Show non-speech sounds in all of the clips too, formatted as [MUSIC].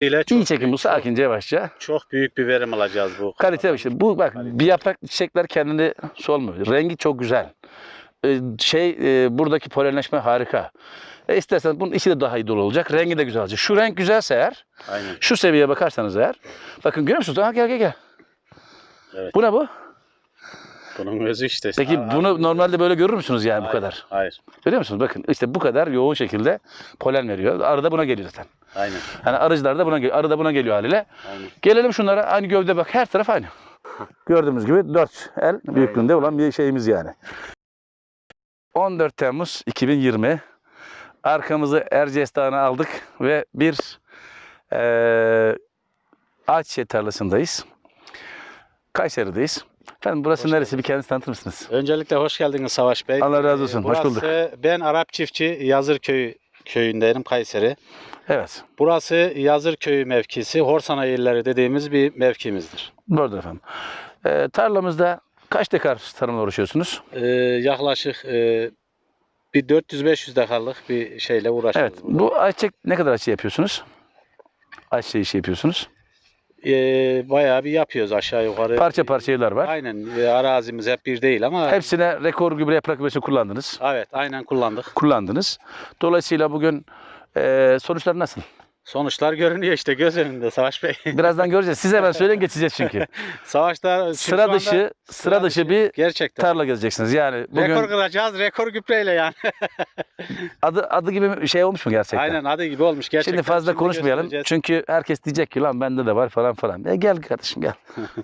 ile çok, İyi çekim bu sakince yavaşça. çok büyük bir verim alacağız bu. Kalite bir şey. Bu bak Kalite. bir yaprak çiçekler kendini solmuyor. Rengi çok güzel. Ee, şey e, buradaki polenleşme harika. E istersen bunun içi de daha iyi dolu olacak. Rengi de güzel olacak. Şu renk güzelse eğer, Aynen. şu seviyeye bakarsanız eğer. Bakın görüyor musunuz? Ha, gel gel gel. Evet. Bu ne bu? Bunun özü işte. Peki Aa, bunu normalde böyle görür müsünüz yani bu hayır, kadar? Hayır. Görüyor musunuz? Bakın işte bu kadar yoğun şekilde polen veriyor. Arı da buna geliyor zaten. Aynen. Yani arıcılar da buna geliyor. Arı da buna geliyor haliyle. Aynen. Gelelim şunlara. Aynı gövde bak. Her taraf aynı. [LAUGHS] Gördüğümüz gibi 4 el büyüklüğünde olan bir şeyimiz yani. 14 Temmuz 2020. Arkamızı Erciyes Dağı'na aldık ve bir eee ağaç tarlasındayız. Kayseri'deyiz. Efendim burası Hoş neresi? Bir kendinizi tanıtır mısınız? Öncelikle hoş geldiniz Savaş Bey. Allah razı olsun. Ee, Hoş bulduk. Burası ben Arap çiftçi Yazırköy köyündeyim Kayseri. Evet. Burası Yazırköy mevkisi Horsana yerleri dediğimiz bir mevkimizdir. Doğrudur efendim. Eee tarlamızda kaç dekar tarımla uğraşıyorsunuz? Ee, yaklaşık e, bir 400-500 dekarlık bir şeyle uğraşıyoruz. Evet. burada. Bu ayçiçek ne kadar ayçiçeği yapıyorsunuz? Ayçiçeği işi yapıyorsunuz. Ee, bayağı bir yapıyoruz aşağı yukarı. Parça parça evler var. Aynen e, arazimiz hep bir değil ama Hepsine rekor gübre yaprak gübresi kullandınız. evet aynen kullandık. Kullandınız. Dolayısıyla bugün eee sonuçlar nasıl? Sonuçlar görünüyor işte göz önünde Savaş Bey. [LAUGHS] Birazdan göreceğiz. Siz hemen söyleyin geçeceğiz çünkü. [LAUGHS] Savaşta çünkü şu sıra anda dışı, sıra dışı bir gerçekten. tarla gezeceksiniz. Yani bugün Rekor kıracağız rekor gübreyle yani. [LAUGHS] adı adı gibi bir şey olmuş mu gerçekten? Aynen adı gibi olmuş gerçekten. Şimdi fazla konuşmayalım. göstereceğiz. Çünkü herkes diyecek ki lan bende de var falan falan. E gel kardeşim gel.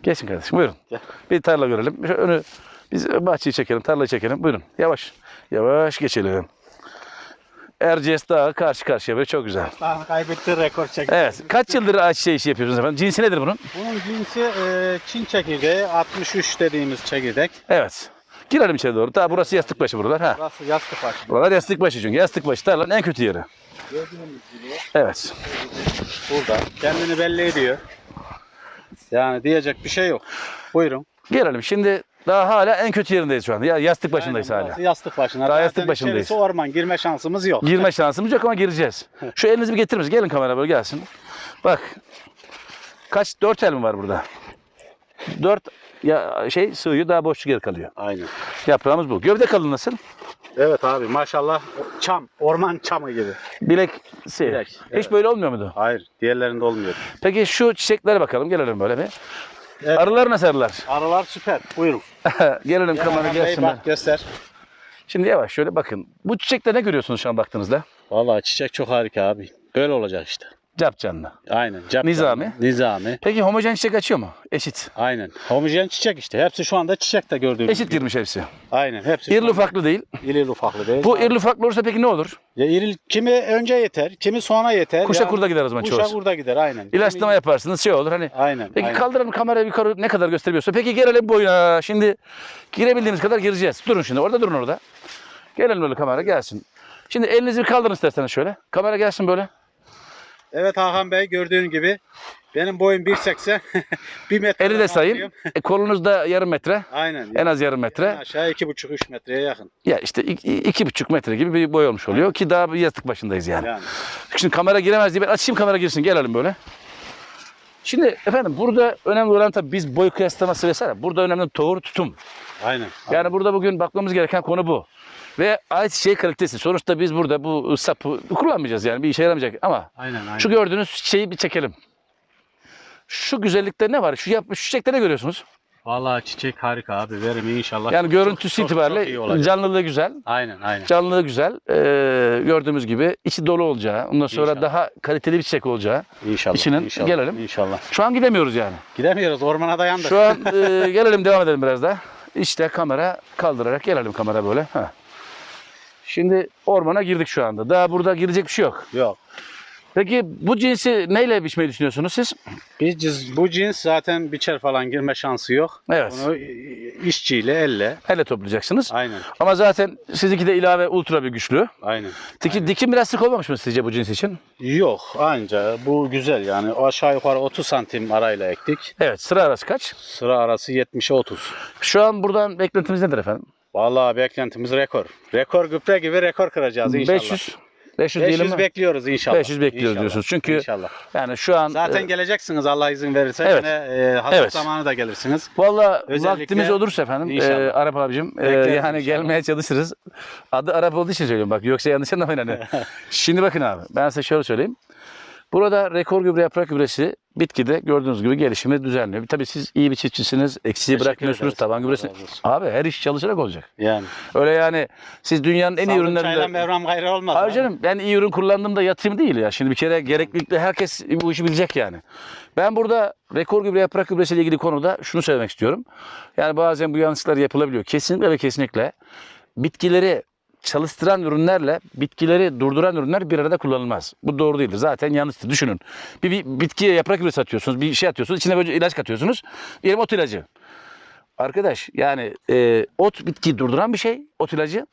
Geçin kardeşim buyurun. Bir tarla görelim. Şu önü biz bahçeyi çekelim, tarlayı çekelim. Buyurun. Yavaş. Yavaş geçelim. Erciyes Dağı karşı karşıya böyle çok güzel. Daha kaybetti rekor çekti. Evet. Kaç yıldır ayçiçeği işi yapıyorsunuz efendim? Cinsi nedir bunun? Bunun cinsi e, Çin çekirdeği 63 dediğimiz çekirdek. Evet. Girelim içeri doğru. Daha burası yastık başı buralar. Ha. Burası yastık başı. Buralar yastık başı çünkü. Yastık başı tarlanın en kötü yeri. Gördüğünüz gibi Evet. burada kendini belli ediyor. Yani diyecek bir şey yok. Buyurun. Gelelim. Şimdi daha hala en kötü yerindeyiz şu anda. Ya yastık başındayız Aynen, hala. Yastık başına. Daha yastık başındayız. içerisi orman girme şansımız yok. Girme şansımız yok ama gireceğiz. [LAUGHS] Şu elinizi bir getirir misiniz? Gelin kamera böyle gelsin. Bak. Kaç? Dört el mi var burada? Dört ya şey sığıyor daha boşluk yer kalıyor. Aynen. Yaprağımız bu. Gövde kalın nasıl? Evet abi maşallah çam, orman çamı gibi. Bilek. Bilek, Hiç evet. böyle olmuyor muydu? Hayır, diğerlerinde olmuyor. Peki şu çiçeklere bakalım. Gelelim böyle bir. Evet. Arılar nasıl arılar? Arılar süper. Buyurun. [LAUGHS] Gelelim Gel kamera bak göster. Şimdi yavaş şöyle bakın. Bu çiçekte ne görüyorsunuz şu an baktığınızda? Vallahi çiçek çok harika abi. Böyle olacak işte. Cap canlı. Aynen. Cap Nizami. canlı. Nizami. Peki homojen çiçek açıyor mu? Eşit. Aynen. Homojen çiçek işte. Hepsi şu anda çiçek de gördüğünüz Eşit gibi. girmiş hepsi. Aynen. Hepsi. İrili ufaklı değil. İrili ufaklı değil. Bu irili ufaklı olursa peki ne olur? Ya iril, kimi önce yeter, kimi sonra yeter. Kuşa Yani kurda gider o zaman Kuşa çoğusu. kurda gider aynen. İlaçlama Kimi- yaparsınız şey olur hani. Aynen. Peki aynen. kaldıralım kamerayı yukarı ne kadar gösteriyorsa. Peki gelelim boyuna. Şimdi girebildiğimiz kadar gireceğiz. Durun şimdi orada durun orada. Gelelim böyle kamera gelsin. Şimdi elinizi bir kaldırın isterseniz şöyle. Kamera gelsin böyle. Evet Hakan Bey gördüğün gibi benim boyum 1.80. 1 [LAUGHS] metre. Eli de sayın. E, kolunuz da yarım metre. Aynen. En az yarım En metre. aşağı 2,5-3 metreye yakın. Ya işte iki, iki buçuk metre gibi bir boy olmuş oluyor ki daha bir yastık başındayız yani. Yani. Şimdi kamera giremez diye ben açayım kamera girsin gelelim böyle. Şimdi efendim burada önemli olan tabii biz boy kıyaslaması vesaire. Burada önemli doğru tutum. Aynen. Yani burada bugün bakmamız gereken konu bu. Ve ayçiçeği kalitesi. Sonuçta biz burada bu sapı kullanmayacağız yani bir işe yaramayacak ama Aynen aynen. şu gördüğünüz şeyi bir çekelim. Şu güzellikte ne var? Şu yapmış ne görüyorsunuz? Vallahi çiçek harika abi. Verimi inşallah. Yani çok- görüntüsü çok- çok itibariyle olacak. canlılığı güzel. Aynen aynen. Canlılığı güzel. Ee, gördüğümüz gibi içi dolu olacağı, ondan sonra İnşallah. daha kaliteli bir çiçek olacağı. İnşallah. İçinin- inşallah, gelelim. İnşallah. Şu an gidemiyoruz yani. Gidemiyoruz ormana dayandık. Şu an [LAUGHS] e, gelelim devam edelim biraz daha. İşte kamera kaldırarak gelelim kamera böyle. Ha. Şimdi ormana girdik şu anda. Daha burada girecek bir şey yok. Yok. Peki bu cinsi neyle biçmeyi düşünüyorsunuz siz? Biz ciz- bu cins zaten biçer falan girme şansı yok. Evet. Bunu e, işçiyle elle. Elle toplayacaksınız. Aynen. Ama zaten sizinki de ilave ultra bir güçlü. Aynen. Diki, dikim biraz sık olmamış mı sizce bu cins için? Yok anca bu güzel yani aşağı yukarı 30 santim arayla ektik. Evet sıra arası kaç? Sıra arası 70'e 30. Şu an buradan beklentimiz nedir efendim? Vallahi beklentimiz rekor. Rekor gübre gibi rekor kıracağız inşallah. 500. 500 diyelim 500 mi? bekliyoruz inşallah. 500 bekliyoruz İnşallah. diyorsunuz. Çünkü İnşallah. Yani şu an Zaten e, geleceksiniz Allah izin verirse. Evet. Yine, e, hazır Evet. zamanı da gelirsiniz. Valla vaktimiz olursa efendim e. Arap abicim e, yani inşallah. gelmeye çalışırız. Adı Arap olduğu için söylüyorum bak yoksa yanlış anlamayın hani. [LAUGHS] Şimdi bakın abi ben size şöyle söyleyeyim. Burada rekor gübre yaprak gübresi bitkide gördüğünüz gibi gelişimi düzenliyor. Tabii siz iyi bir çiftçisiniz. Eksiği Teşekkür bırakmıyorsunuz. ederiz. Taban Allah gübresi. razı olsun. Abi her iş çalışarak olacak. Yani. Öyle yani siz dünyanın en iyi Sağlık çayla ürünlerinde... mevram gayrı olmaz. Abi. canım ben iyi ürün kullandığımda yatayım değil ya. Şimdi bir kere gereklilikle herkes bu işi bilecek yani. Ben burada rekor gübre yaprak gübresiyle ilgili konuda şunu söylemek istiyorum. Yani bazen bu yanlışlar yapılabiliyor. Kesinlikle ve kesinlikle bitkileri çalıştıran ürünlerle bitkileri durduran ürünler bir arada kullanılmaz. Bu doğru değildir. Zaten yanlıştır. Düşünün. Bir, bir bitkiye yaprak gübresi atıyorsunuz. Bir şey atıyorsunuz. içine böyle ilaç katıyorsunuz. Diyelim ot ilacı. Arkadaş yani e, ot bitkiyi durduran bir şey. Ot ilacı.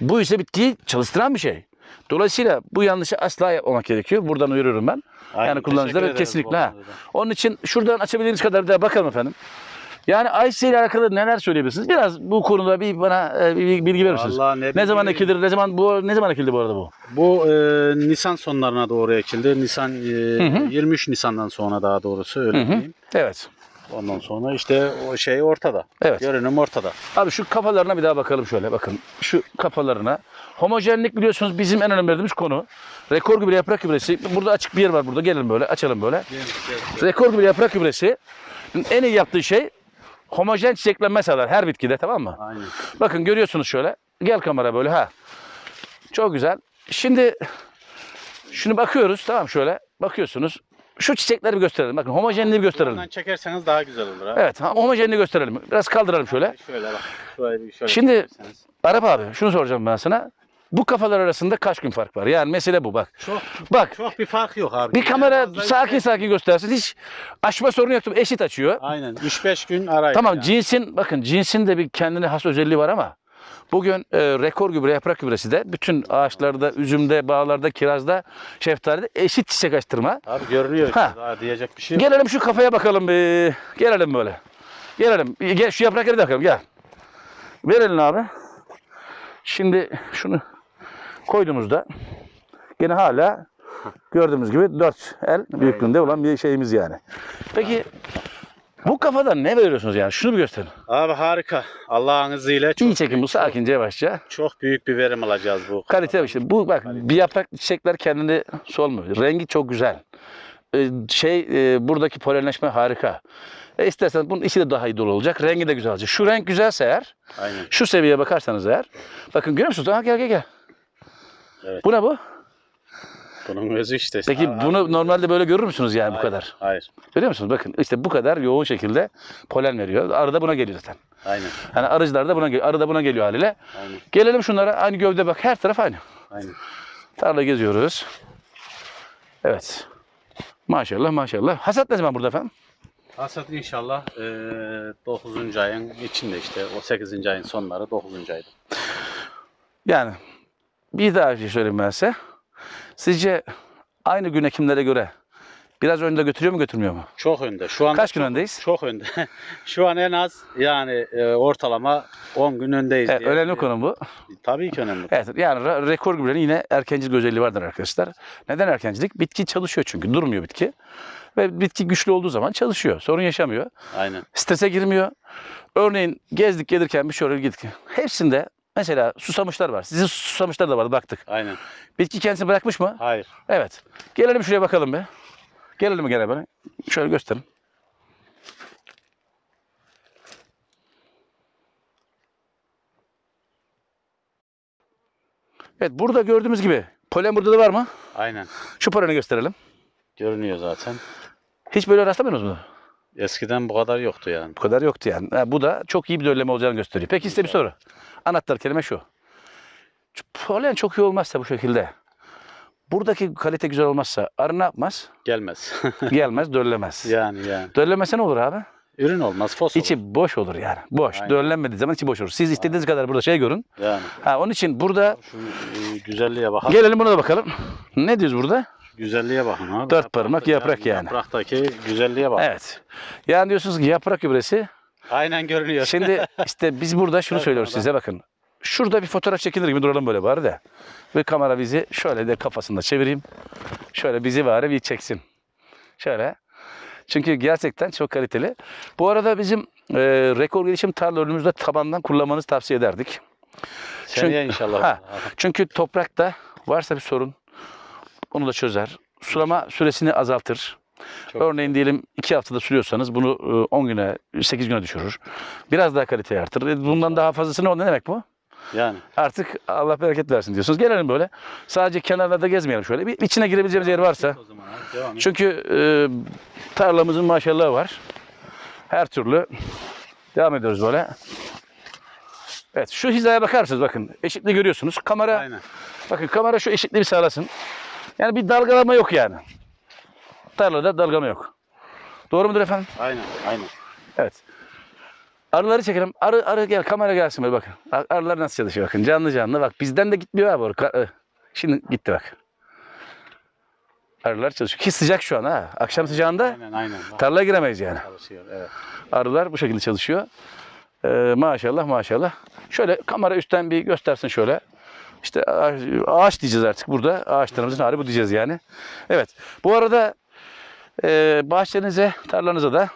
Bu ise bitkiyi çalıştıran bir şey. Dolayısıyla bu yanlışı asla yapmamak gerekiyor. Buradan uyarıyorum ben. Aynen, yani kullanıcılara kesinlikle. Ha. Onun için şuradan açabildiğimiz kadar da bakalım efendim. Yani Ayşe ile alakalı neler söyleyebilirsiniz? Biraz bu konuda bir bana e, bir bilgi verir misiniz? Vallahi ne Ne zaman bileyim. ekilir? Ne zaman bu ne zaman ekildi bu arada bu? Bu e, Nisan sonlarına doğru ekildi. Nisan e, hı. 23 Nisan'dan sonra daha doğrusu öyle Hı hı. diyeyim. Evet. Ondan sonra işte o şey ortada. Evet. Görünüm ortada. Abi şu kafalarına bir daha bakalım şöyle bakın. Şu kafalarına. Homojenlik biliyorsunuz bizim en önemli verdiğimiz konu. Rekor gübre yaprak gübresi. Burada açık bir yer var burada. Gelin böyle açalım böyle. Rekor gübre yaprak gübresi en iyi yaptığı şey homojen çiçeklenme sağlar her bitkide tamam mı? Aynen. Bakın görüyorsunuz şöyle. Gel kamera böyle ha. Çok güzel. Şimdi şunu bakıyoruz tamam şöyle. Bakıyorsunuz. Şu çiçekleri bir gösterelim. Bakın homojenliği bir gösterelim. Buradan çekerseniz daha güzel olur ha. Evet ha, homojenliği gösterelim. Biraz kaldıralım şöyle. Şöyle bak. Şöyle şöyle Şimdi-. Arap abi şunu soracağım ben sana. Bu kafalar arasında kaç gün fark var? Yani mesele bu bak. çok Bak çok bir fark yok abi. bir kamera Fazla sakin sakin göstersin. Hiç açma sorunu yok. Eşit açıyor. Aynen. 3-5 gün arayın. Tamam yani. cinsin bakın cinsin de bir kendine has özelliği var ama bugün e, rekor gübre yaprak gübresi de bütün ağaçlarda, üzümde, bağlarda, kirazda, şeftalide eşit çiçek açtırma. Abi görünüyor işte. Ha. Daha diyecek bir şey yok. Gelelim şu kafaya bakalım bir. Gelelim böyle. Gelelim. Gel şu yaprakları da bakalım gel. Ver elini abi. Şimdi şunu koyduğumuzda yine hala gördüğümüz gibi 4 el büyüklüğünde olan bir şeyimiz yani. Peki bu kafadan ne veriyorsunuz yani? Şunu bir gösterin. Abi harika. Allah'ın izniyle çok, İyi çekin bu sakince yavaşça. çok büyük bir verim alacağız bu. Kalite şey. Bu bak bir yaprak çiçekler kendini solmuyor. Rengi çok güzel. Ee, şey e, buradaki polenleşme harika. E istersen bunun içi de daha iyi dolu olacak. Rengi de güzel olacak. Şu renk güzelse eğer, Aynen. şu seviyeye bakarsanız eğer. Bakın görüyor musunuz? Ha, gel gel gel. Evet. Bu ne bu? Bunun özü işte. Peki Aa, bunu normalde böyle görür müsünüz yani bu hayır, kadar? Hayır. Görüyor musunuz? Bakın işte bu kadar yoğun şekilde polen veriyor. Arı da buna geliyor zaten. Aynen. Yani arıcılar da buna geliyor. Arı da buna geliyor haliyle. Aynen. Gelelim şunlara. Aynı gövde bak. Her taraf aynı. Aynen. Tarla geziyoruz. Evet. Maşallah maşallah. Hasat ne zaman burada efendim? Hasat inşallah eee 9. ayın içinde işte o 8. ayın sonları 9. ayda. Yani bir daha şey söyleyeyim ben size. Sizce aynı gün ekimlere göre biraz önde götürüyor mu götürmüyor mu? Çok önde. Şu an Kaç gün öndeyiz? çok önde. [LAUGHS] Şu an en az yani e, ortalama 10 gün öndeyiz. Evet, diye- önemli konu bu. Tabii ki önemli. Evet, yani re- rekor gübrenin yine erkencilik özelliği vardır arkadaşlar. Neden erkencilik? Bitki çalışıyor çünkü. Durmuyor bitki. Ve bitki güçlü olduğu zaman çalışıyor. Sorun yaşamıyor. Aynen. Strese girmiyor. Örneğin gezdik gelirken bir oraya gittik. Hepsinde mesela susamışlar var. Sizin susamışlar da vardı baktık. Aynen. Bitki kendisini bırakmış mı? Hayır. Evet. Gelelim şuraya bakalım be. Gelelim gene böyle? Şöyle gösterin. Evet burada gördüğümüz gibi polen burada da var mı? Aynen. Şu poleni gösterelim. Görünüyor zaten. Hiç böyle rastlamıyorsunuz mu? Eskiden bu kadar yoktu yani. Bu kadar yoktu yani. Ha, bu da çok iyi bir dölleme olacağını gösteriyor. Peki size bir soru. Anahtar kelime şu. Polen çok iyi olmazsa bu şekilde. Buradaki kalite güzel olmazsa arı ne yapmaz? Gelmez. [LAUGHS] Gelmez, döllemez. yani yani. Döllemese ne olur abi? Ürün olmaz. Fos olur. İçi boş olur yani. Boş. Aynen. Döllenmediği zaman içi boş olur. Siz istediğiniz kadar burada şey görün. Yani. Ha, onun için burada Şu e, güzelliğe bakın. gelelim buna da bakalım. Ne diyoruz burada? Güzelliğe bakın abi. Dört parmak yaprak yani. Yapraktaki güzelliğe bak. Evet. Yani diyorsunuz ki yaprak gübresi. Aynen görünüyor. Şimdi [LAUGHS] işte biz burada şunu söylüyoruz size bakın. şurada bir fotoğraf çekilir gibi duralım böyle bari de. Ve kamera bizi şöyle de kafasında çevireyim. Şöyle bizi bari bir çeksin. Şöyle. Çünkü gerçekten çok kaliteli. Bu arada bizim e, rekor gelişim tarla önümüzde tabandan kullanmanızı tavsiye ederdik. Seneye inşallah. Ha. Çünkü toprakta varsa bir sorun onu da çözer. Sulama süresini azaltır. Çok Örneğin diyelim 2 haftada sürüyorsanız bunu e, 10 güne, 8 güne düşürür. Biraz daha kaliteyi artırır. E, Bundan daha fazlası ne, ne demek bu? Yani. Artık Allah bereket versin diyorsunuz. Gelelim böyle. Sadece kenarlarda gezmeyelim şöyle. Bir içine girebileceğimiz yer varsa. Çünkü e, tarlamızın maşallahı var. Her türlü devam ediyoruz böyle. Evet şu hizaya bakar mısınız bakın. Eşitliği görüyorsunuz. Kamera Aynen. bakın kamera şu eşitliği bir sağlasın. Yani bir dalgalama yok yani. Tarlada dalgalama yok. Doğru mudur efendim? Aynen. Aynen. Evet. Arıları çekelim. Arı arı gel kamera gelsin böyle bakın. Ar- Arılar nasıl çalışıyor bakın. Canlı canlı bak. Bizden de gitmiyor abi. o. Ka- ı. Şimdi gitti bak. Arılar çalışıyor. Ki sıcak şu an ha. Akşam sıcağında Aynen. Aynen. Tarlaya giremeyiz yani. Çalışıyor. Evet. Arılar bu şekilde çalışıyor. Ee, maşallah maşallah. Şöyle kamera üstten bir göstersin şöyle. İşte ağaç, ağaç diyeceğiz artık burada. Ağaçlarımızın hali bu diyeceğiz yani. Evet. Bu arada e, bahçenize, tarlanıza da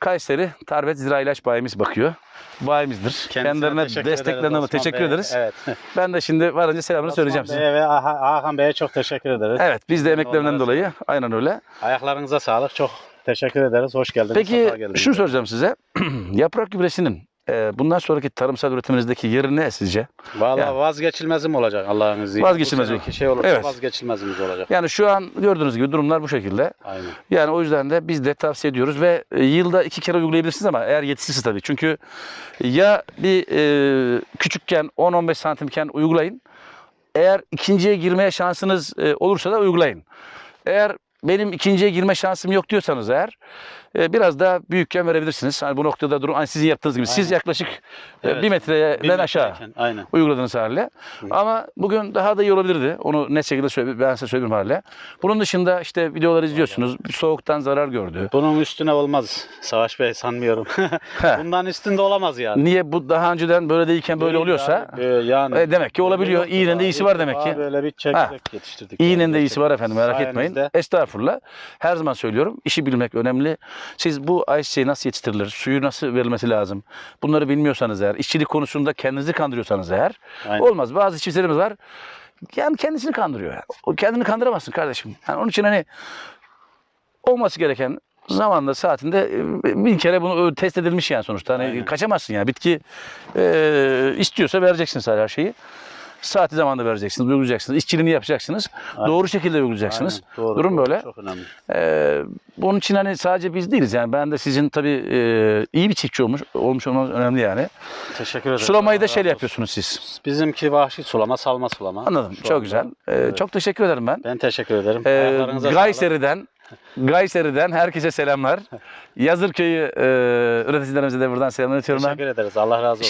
Kayseri Tarbet Zira İlaç Bayimiz bakıyor. Bayimizdir. Kendisine Kendilerine desteklerine ederiz teşekkür ederiz. Evet. Ben de şimdi varınca selamını söyleyeceğim Osman size. Bey'e ve Hakan Bey'e çok teşekkür ederiz. Evet biz de emeklerinden Onlara dolayı aynen öyle. Ayaklarınıza sağlık. Çok teşekkür ederiz. Hoş geldiniz. Peki geldiniz. şunu soracağım size. [CLEARS THROAT] Yaprak gübresinin e, bundan sonraki tarımsal üretiminizdeki yeri ne sizce? Vallahi Yani- vazgeçilmezim olacak Allah'ın izniyle. Vazgeçilmez Bu o. seneki şey olursa Evet. vazgeçilmezimiz olacak. Yani şu an gördüğünüz gibi durumlar bu şekilde. Aynen. Yani o yüzden de biz de tavsiye ediyoruz ve e, yılda iki kere uygulayabilirsiniz ama eğer yetişirse tabii. Çünkü ya bir e, küçükken 10-15 santimken uygulayın. Eğer ikinciye girmeye şansınız e, olursa da uygulayın. Eğer benim ikinciye girme şansım yok diyorsanız eğer e, biraz daha büyükken verebilirsiniz. Hani bu noktada durum hani sizin yaptığınız gibi. Siz Aynen. yaklaşık e, Evet. bir metreden Bir aşağı Aynen. uyguladığınız haliyle. Ama bugün daha da iyi olabilirdi. Onu net şekilde söyle, ben size söyleyeyim haliyle. Bunun dışında işte videoları izliyorsunuz. Bir soğuktan zarar gördü. Bunun üstüne olmaz Savaş Bey sanmıyorum. [LAUGHS] Bundan üstünde olamaz yani. Niye bu daha önceden böyle değilken böyle Değil oluyorsa abi, böyle yani. e, demek ki olabiliyor. İğnenin de iyisi var demek ki. Böyle bir çekirdek yetiştirdik. İğnenin yani de iyisi var efendim merak etmeyin. Sayenizde. Estağfurullah. Her zaman söylüyorum. işi bilmek önemli. Siz bu ayçiçeği nasıl yetiştirilir? Suyu nasıl verilmesi lazım? Bunları bilmiyorsanız eğer, işçilik konusunda kendinizi kandırıyorsanız eğer Aynen. olmaz. Bazı çiftçilerimiz var. Yani kendisini kandırıyor. yani. O kendini kandıramazsın kardeşim. Yani onun için hani olması gereken zamanda saatinde e, bin kere bunu test edilmiş yani sonuçta. Hani Aynen. kaçamazsın yani. Bitki e, istiyorsa vereceksin sadece her şeyi. Saati zamanında vereceksiniz, uygulayacaksınız. İşçiliğini yapacaksınız. Aynen. Doğru şekilde uygulayacaksınız. Aynen, doğru, Durum doğru. böyle. Çok önemli. Ee, bunun için hani sadece biz değiliz yani ben de sizin tabii e, iyi bir çiftçi olmuş olmuş olmanız önemli yani. Teşekkür ederim. Sulamayı da razı yapıyorsunuz siz. Bizimki vahşi sulama, salma sulama. Anladım. Şu çok anda. güzel. Ee, Evet. Çok teşekkür ederim ben. Ben teşekkür ederim. Ee. Gayseri'den [LAUGHS] Gayseri'den herkese selamlar. Yazırköy'ü e, üreticilerimize de buradan selamlar iletiyorum ben. Teşekkür ederiz. Allah razı olsun.